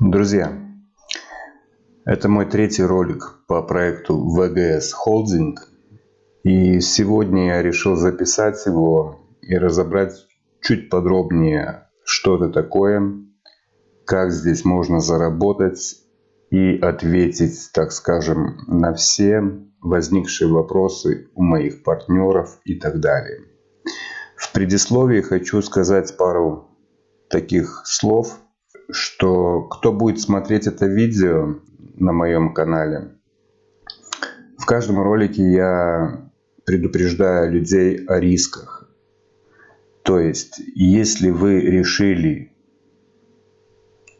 Друзья, это мой третий ролик по проекту VGS Holding. И сегодня я решил записать его и разобрать чуть подробнее, что это такое, как здесь можно заработать и ответить, так скажем, на все возникшие вопросы у моих партнеров и так далее. В предисловии хочу сказать пару таких слов, что кто будет смотреть это видео на моем канале, в каждом ролике я предупреждаю людей о рисках. То есть, если вы решили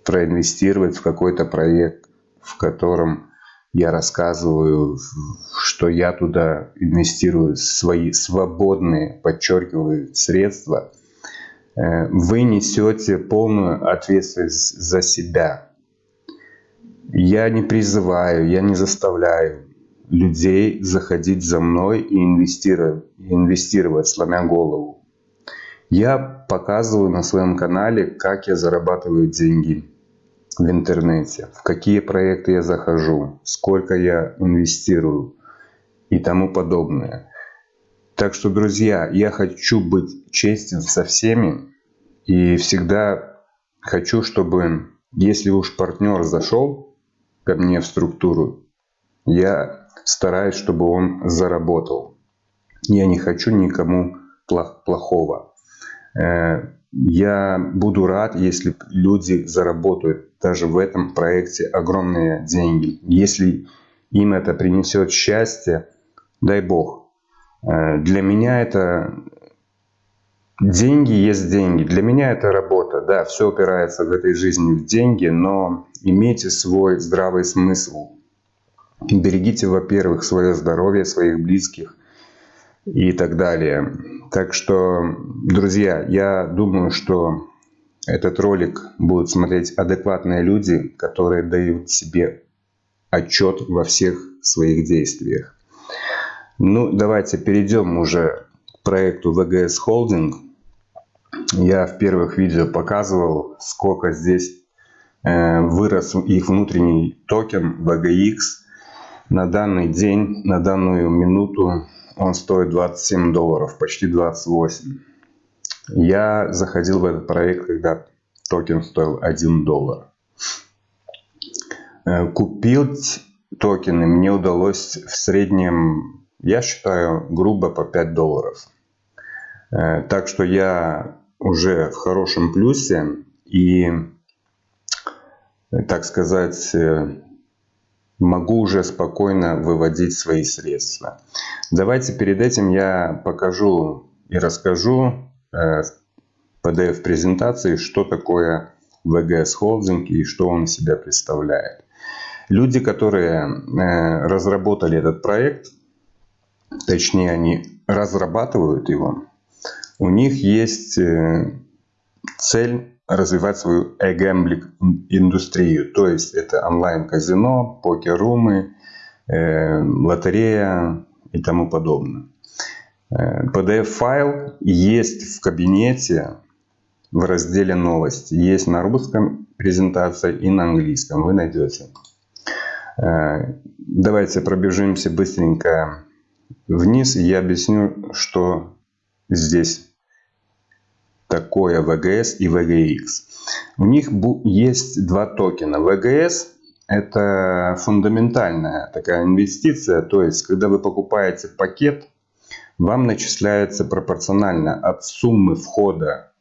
проинвестировать в какой-то проект, в котором я рассказываю, что я туда инвестирую свои свободные, подчеркиваю, средства, вы несете полную ответственность за себя. Я не призываю, я не заставляю людей заходить за мной и инвестировать, инвестировать сломя голову. Я показываю на своем канале, как я зарабатываю деньги в интернете, в какие проекты я захожу, сколько я инвестирую и тому подобное. Так что, друзья, я хочу быть честен со всеми и всегда хочу, чтобы, если уж партнер зашел ко мне в структуру, я стараюсь, чтобы он заработал. Я не хочу никому плохого. Э, я буду рад, если люди заработают даже в этом проекте огромные деньги. Если им это принесет счастье, дай бог. Э, для меня это деньги есть деньги. Для меня это работа. Да, все упирается в этой жизни в деньги, но имейте свой здравый смысл. Берегите, во-первых, свое здоровье, своих близких и так далее. Так что, друзья, я думаю, что этот ролик будут смотреть адекватные люди, которые дают себе отчет во всех своих действиях. Ну, давайте перейдем уже к проекту VGS Holding. Я в первых видео показывал, сколько здесь э, вырос их внутренний токен VGX. На данный день, на данную минуту он стоит 27 долларов, почти 28. Я заходил в этот проект, когда токен стоил 1 доллар. Э, купить токены мне удалось в среднем, я считаю, грубо по 5 долларов. Э, так что я уже в хорошем плюсе и, так сказать, э, могу уже спокойно выводить свои средства. Давайте перед этим я покажу и расскажу э, в PDF-презентации, что такое VGS Holding и что он из себя представляет. Люди, которые э, разработали этот проект, точнее они разрабатывают его, у них есть э, цель развивать свою e-gambling индустрию. То есть это онлайн-казино, покер-румы, э, лотерея и тому подобное. Э, PDF-файл есть в кабинете в разделе новости. Есть на русском презентация и на английском. Вы найдете. Э, давайте пробежимся быстренько вниз. Я объясню, что здесь такое VGS и VGX. У них есть два токена. VGS это фундаментальная такая инвестиция. То есть, когда вы покупаете пакет, вам начисляется пропорционально от суммы входа,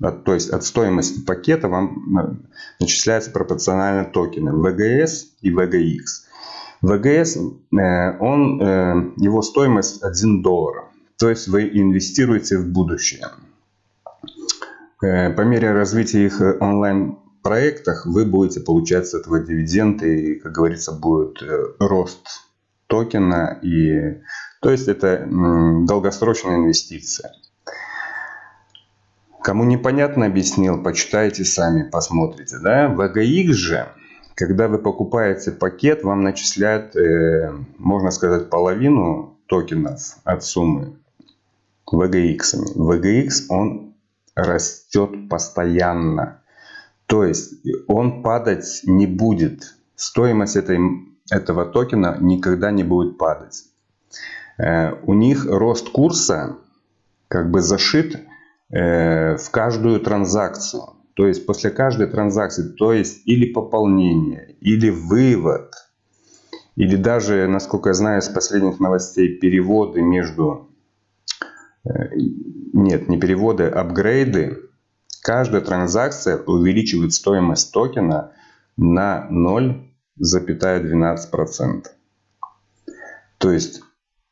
от, то есть от стоимости пакета вам э, начисляется пропорционально токены VGS и VGX. VGS, э, он, э, его стоимость 1 доллар. То есть вы инвестируете в будущее. Э, по мере развития их э, онлайн-проектах вы будете получать с этого дивиденды и, как говорится, будет рост токена. И, то есть это долгосрочная инвестиция. Кому непонятно объяснил, почитайте сами, посмотрите. Да? В AGX же, когда вы покупаете пакет, вам начисляют, можно сказать, половину токенов от суммы VGX. VGX он растет постоянно. То есть он падать не будет. Стоимость этой, этого токена никогда не будет падать. Э, у них рост курса как бы зашит э, в каждую транзакцию. То есть после каждой транзакции, то есть или пополнение, или вывод, или даже, насколько я знаю, с последних новостей, переводы между... Э, нет, не переводы, апгрейды. Каждая транзакция увеличивает стоимость токена на 0,12%. То есть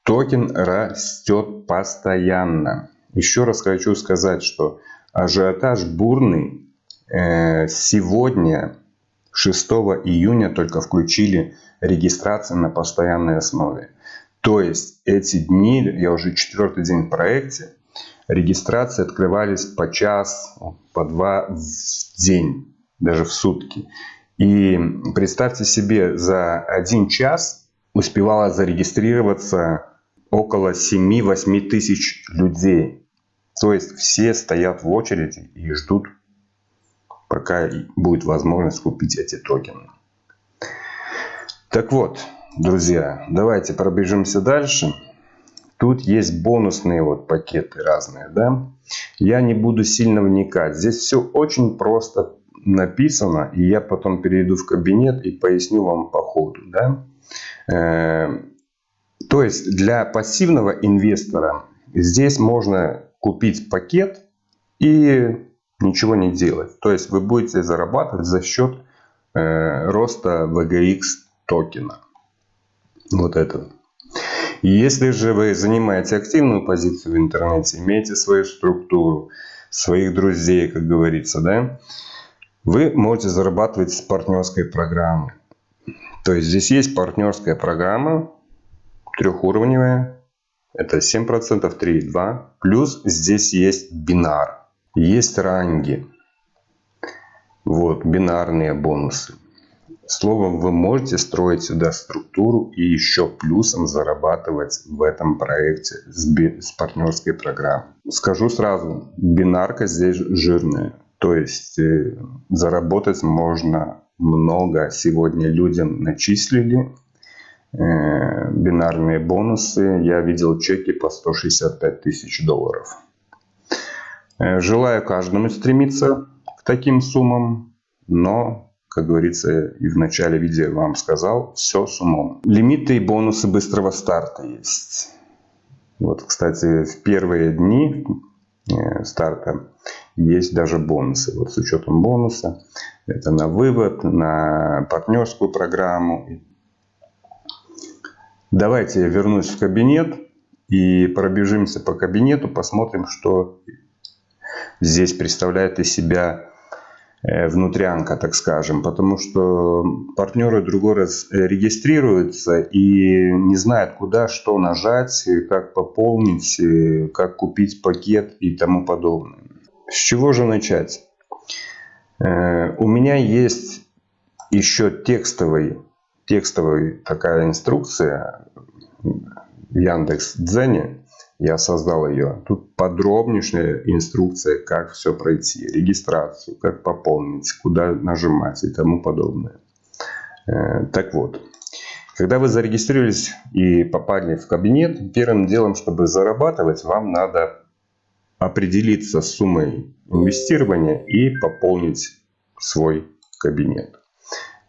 токен растет постоянно. Еще раз хочу сказать, что ажиотаж бурный. Э, сегодня, 6 июня, только включили регистрацию на постоянной основе. То есть эти дни, я уже четвертый день в проекте, регистрации открывались по час, по два в день, даже в сутки. И представьте себе, за один час успевало зарегистрироваться около 7-8 тысяч людей. То есть все стоят в очереди и ждут, пока будет возможность купить эти токены. Так вот, друзья, давайте пробежимся дальше. Тут есть бонусные вот пакеты разные, да. Я не буду сильно вникать. Здесь все очень просто написано, и я потом перейду в кабинет и поясню вам по ходу, да. Э, то есть для пассивного инвестора здесь можно купить пакет и ничего не делать. То есть вы будете зарабатывать за счет э, роста VGX токена. Вот это. Если же вы занимаете активную позицию в интернете, имеете свою структуру, своих друзей, как говорится, да, вы можете зарабатывать с партнерской программы. То есть здесь есть партнерская программа, трехуровневая, это 7%, 3,2. Плюс здесь есть бинар, есть ранги. Вот, бинарные бонусы. Словом, вы можете строить сюда структуру и еще плюсом зарабатывать в этом проекте с, с партнерской программой. Скажу сразу, бинарка здесь жирная. То есть э, заработать можно много. Сегодня людям начислили э, бинарные бонусы. Я видел чеки по 165 тысяч долларов. Э, желаю каждому стремиться к таким суммам, но как говорится, и в начале видео вам сказал, все с умом. Лимиты и бонусы быстрого старта есть. Вот, кстати, в первые дни э, старта есть даже бонусы. Вот с учетом бонуса. Это на вывод, на партнерскую программу. Давайте я вернусь в кабинет и пробежимся по кабинету, посмотрим, что здесь представляет из себя Э, внутрянка, так скажем, потому что партнеры другой раз э, регистрируются и не знают, куда что нажать, как пополнить, э, как купить пакет и тому подобное. С чего же начать? У меня есть еще текстовый, текстовая такая инструкция в Яндекс Дзене, я создал ее. Тут подробнейшая инструкция, как все пройти, регистрацию, как пополнить, куда нажимать и тому подобное. Э, так вот, когда вы зарегистрировались и попали в кабинет, первым делом, чтобы зарабатывать, вам надо определиться с суммой инвестирования и пополнить свой кабинет.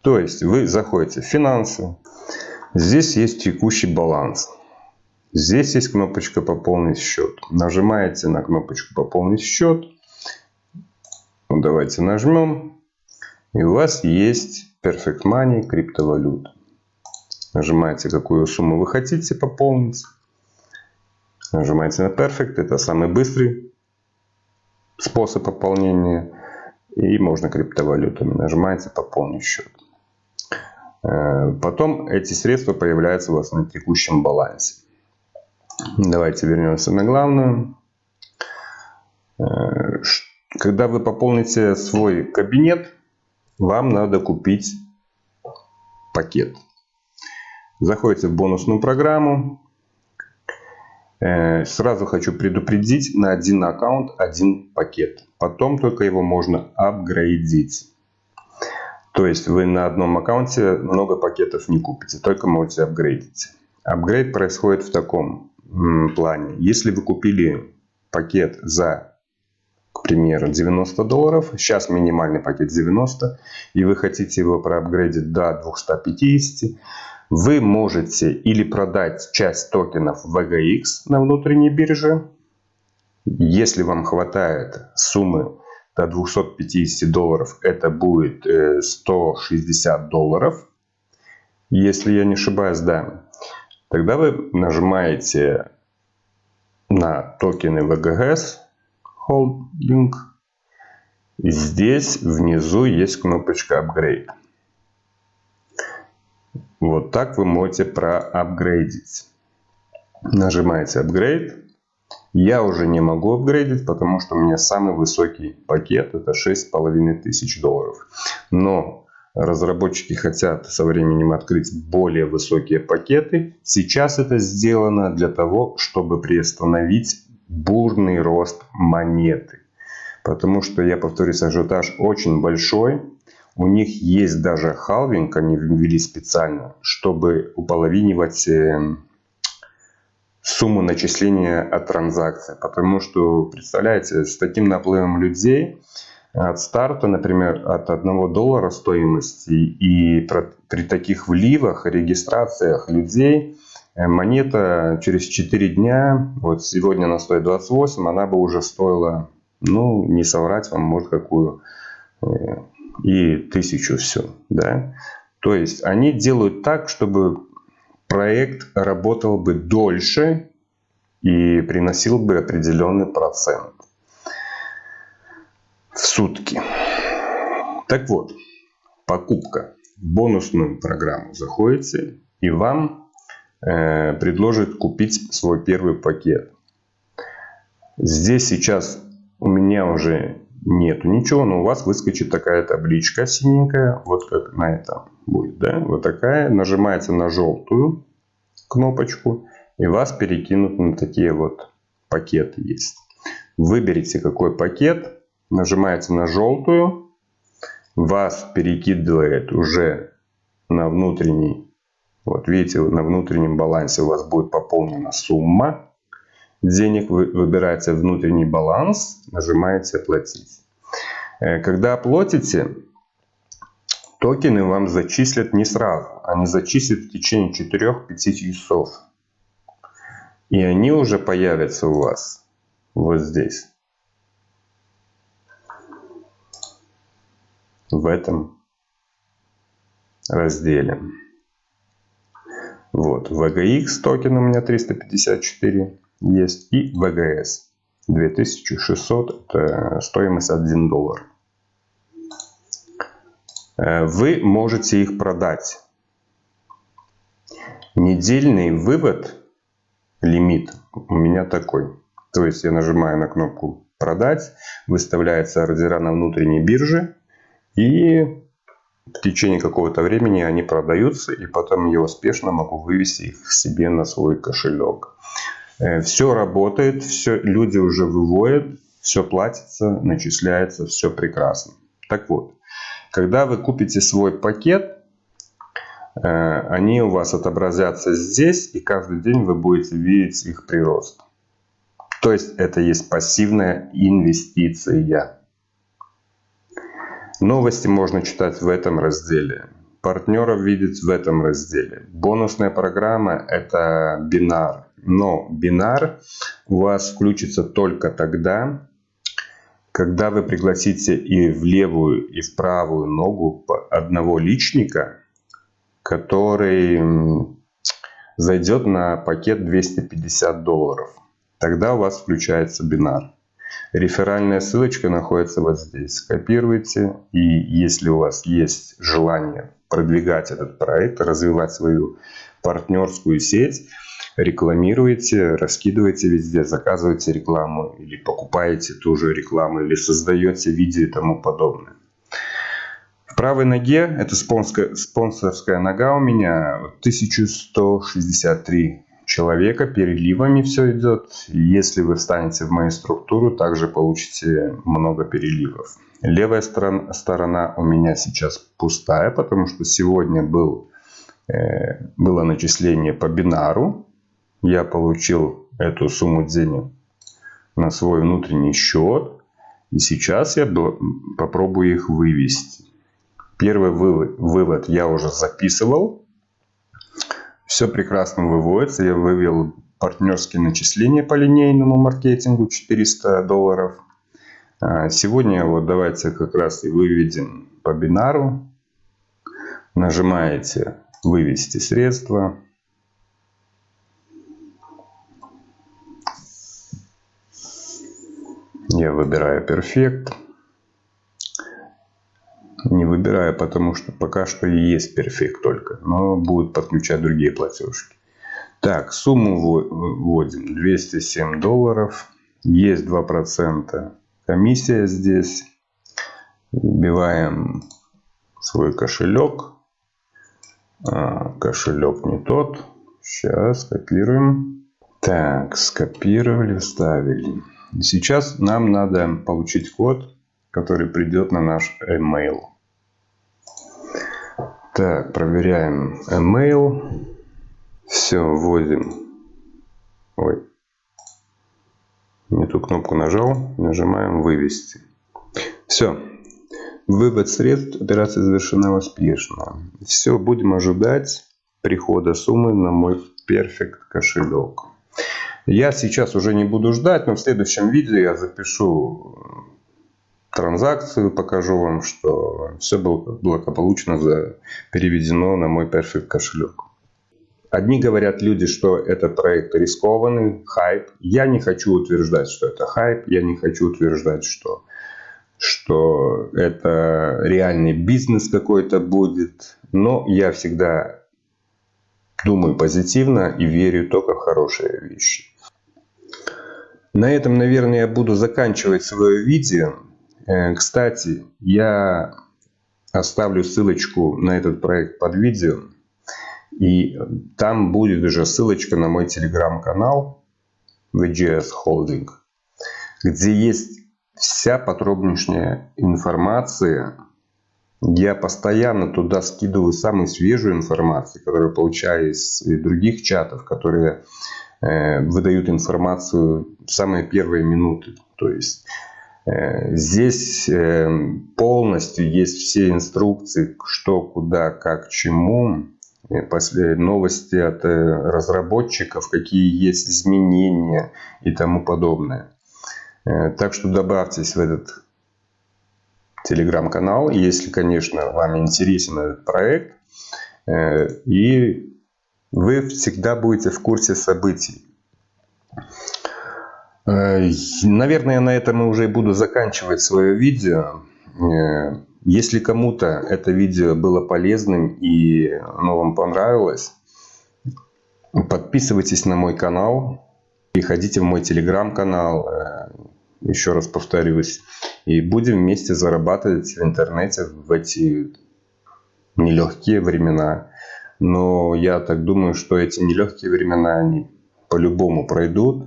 То есть вы заходите в финансы, здесь есть текущий баланс. Здесь есть кнопочка «Пополнить счет». Нажимаете на кнопочку «Пополнить счет». Ну, давайте нажмем. И у вас есть Perfect Money криптовалюта. Нажимаете, какую сумму вы хотите пополнить. Нажимаете на Perfect. Это самый быстрый способ пополнения. И можно криптовалютами. Нажимаете «Пополнить счет». Э, потом эти средства появляются у вас на текущем балансе. Давайте вернемся на главную. Э, когда вы пополните свой кабинет, вам надо купить пакет. Заходите в бонусную программу. Э, сразу хочу предупредить, на один аккаунт один пакет. Потом только его можно апгрейдить. То есть вы на одном аккаунте много пакетов не купите, только можете апгрейдить. Апгрейд происходит в таком плане. Если вы купили пакет за, к примеру, 90 долларов, сейчас минимальный пакет 90, и вы хотите его проапгрейдить до 250, вы можете или продать часть токенов VGX на внутренней бирже, если вам хватает суммы до 250 долларов, это будет 160 э, долларов. Если я не ошибаюсь, да. Тогда вы нажимаете на токены VGS Holding. Здесь внизу есть кнопочка Upgrade. Вот так вы можете проапгрейдить. Нажимаете Upgrade. Я уже не могу апгрейдить, потому что у меня самый высокий пакет. Это 6500 долларов. Но разработчики хотят со временем открыть более высокие пакеты. Сейчас это сделано для того, чтобы приостановить бурный рост монеты. Потому что, я повторюсь, ажиотаж очень большой. У них есть даже халвинг, они ввели специально, чтобы уполовинивать эм, сумму начисления от транзакции. Потому что, представляете, с таким наплывом людей от старта, например, от 1 доллара стоимости и при таких вливах, регистрациях людей, э, монета через 4 дня, вот сегодня она стоит 28, она бы уже стоила, ну, не соврать вам, может, какую э, и тысячу все, да. То есть они делают так, чтобы проект работал бы дольше и приносил бы определенный процент в сутки. Так вот, покупка в бонусную программу заходите и вам э, предложит купить свой первый пакет. Здесь сейчас у меня уже нету ничего, но у вас выскочит такая табличка синенькая, вот как на этом будет, да, вот такая, нажимаете на желтую кнопочку, и вас перекинут на такие вот пакеты есть. Выберите какой пакет, нажимаете на желтую, вас перекидывает уже на внутренний, вот видите, на внутреннем балансе у вас будет пополнена сумма, денег, вы выбираете внутренний баланс, нажимаете «Оплатить». Э, когда оплатите, токены вам зачислят не сразу. Они зачислят в течение 4-5 часов. И они уже появятся у вас вот здесь. В этом разделе. Вот, VGX токен у меня 354 есть и VGS 2600, это стоимость 1 доллар. Э, вы можете их продать. Недельный вывод, лимит у меня такой. То есть я нажимаю на кнопку продать, выставляются ордера на внутренней бирже и в течение какого-то времени они продаются и потом я успешно могу вывести их себе на свой кошелек. Э, все работает, все, люди уже выводят, все платится, начисляется, все прекрасно. Так вот, когда вы купите свой пакет, э, они у вас отобразятся здесь, и каждый день вы будете видеть их прирост. То есть это есть пассивная инвестиция. Новости можно читать в этом разделе. Партнеров видеть в этом разделе. Бонусная программа это бинар. Но бинар у вас включится только тогда, когда вы пригласите и в левую, и в правую ногу одного личника, который зайдет на пакет 250 долларов. Тогда у вас включается бинар. Реферальная ссылочка находится вот здесь. Скопируйте. И если у вас есть желание продвигать этот проект, развивать свою партнерскую сеть, рекламируете, раскидываете везде, заказываете рекламу или покупаете ту же рекламу или создаете видео и тому подобное. В правой ноге, это спонсорская, спонсорская нога у меня, 1163 человека, переливами все идет. Если вы встанете в мою структуру, также получите много переливов. Левая сторона, сторона у меня сейчас пустая, потому что сегодня был, э, было начисление по бинару. Я получил эту сумму денег на свой внутренний счет. И сейчас я попробую их вывести. Первый вывод я уже записывал. Все прекрасно выводится. Я вывел партнерские начисления по линейному маркетингу 400 долларов. А, сегодня вот давайте как раз и выведем по бинару. Нажимаете «Вывести средства». Я выбираю Perfect. Не выбираю, потому что пока что есть Perfect только. Но будет подключать другие платежки. Так, сумму вводим 207 долларов. Есть 2% комиссия здесь. Вбиваем свой кошелек. А, кошелек не тот. Сейчас копируем. Так, скопировали, вставили. Сейчас нам надо получить код, который придет на наш email. Так, проверяем email. Все, вводим. Ой. Не ту кнопку нажал. Нажимаем вывести. Все. Вывод средств. Операция завершена успешно. Все, будем ожидать прихода суммы на мой Perfect кошелек. Я сейчас уже не буду ждать, но в следующем видео я запишу транзакцию, покажу вам, что все было благополучно переведено на мой Perfect кошелек. Одни говорят люди, что этот проект рискованный, хайп. Я не хочу утверждать, что это хайп. Я не хочу утверждать, что, что это реальный бизнес какой-то будет. Но я всегда думаю позитивно и верю только в хорошие вещи. На этом, наверное, я буду заканчивать свое видео. Э, кстати, я оставлю ссылочку на этот проект под видео. И там будет уже ссылочка на мой телеграм-канал VGS Holding, где есть вся подробнейшая информация. Я постоянно туда скидываю самую свежую информацию, которую получаю из других чатов, которые Э, выдают информацию в самые первые минуты. То есть здесь э, полностью есть все инструкции, что, куда, как, чему. Новости от разработчиков, какие есть изменения и тому подобное. Так что добавьтесь в этот телеграм-канал, если, конечно, вам интересен этот проект. И вы всегда будете в курсе событий. Э, наверное, на этом я уже буду заканчивать свое видео. Э, если кому-то это видео было полезным и оно вам понравилось, подписывайтесь на мой канал, переходите в мой телеграм-канал, э, еще раз повторюсь, и будем вместе зарабатывать в интернете в эти нелегкие времена. Но я так думаю, что эти нелегкие времена, они по-любому пройдут.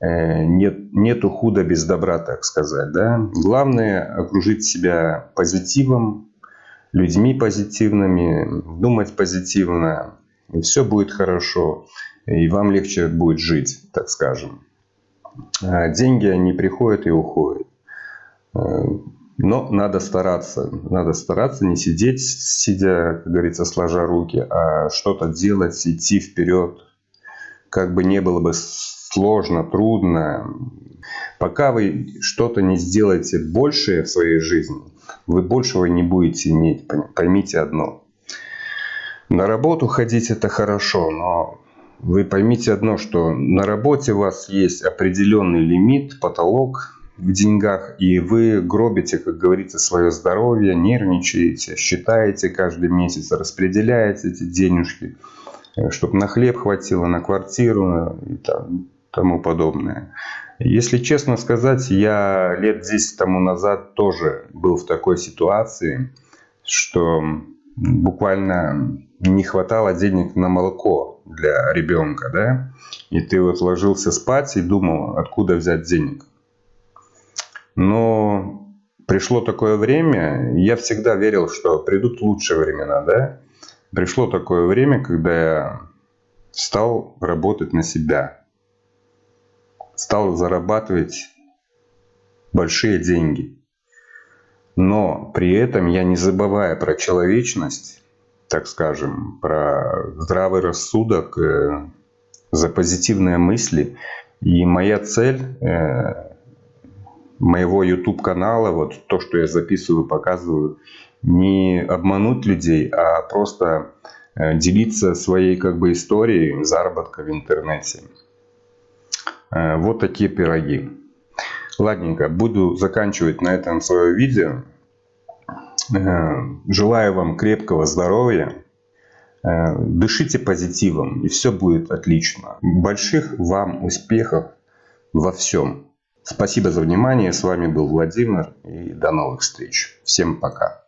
Э, нет, нету худа без добра, так сказать. Да? Главное окружить себя позитивом, людьми позитивными, думать позитивно. И все будет хорошо. И вам легче будет жить, так скажем. А деньги, они приходят и уходят. Э, но надо стараться, надо стараться не сидеть, сидя, как говорится, сложа руки, а что-то делать, идти вперед. Как бы не было бы сложно, трудно. Пока вы что-то не сделаете большее в своей жизни, вы большего не будете иметь. Поймите одно. На работу ходить это хорошо, но вы поймите одно, что на работе у вас есть определенный лимит, потолок, в деньгах, и вы гробите, как говорится, свое здоровье, нервничаете, считаете каждый месяц, распределяете эти денежки, э, чтобы на хлеб хватило, на квартиру и там, тому подобное. Если честно сказать, я лет 10 тому назад тоже был в такой ситуации, что буквально не хватало денег на молоко для ребенка, да, и ты вот ложился спать и думал, откуда взять денег. Но пришло такое время, я всегда верил, что придут лучшие времена, да? Пришло такое время, когда я стал работать на себя, стал зарабатывать большие деньги. Но при этом я не забывая про человечность, так скажем, про здравый рассудок, э, за позитивные мысли. И моя цель э, моего YouTube канала, вот то, что я записываю, показываю, не обмануть людей, а просто э, делиться своей как бы историей заработка в интернете. Э, вот такие пироги. Ладненько, буду заканчивать на этом свое видео. Э, желаю вам крепкого здоровья. Дышите позитивом, и все будет отлично. Больших вам успехов во всем. Спасибо за внимание. С вами был Владимир. И до новых встреч. Всем пока.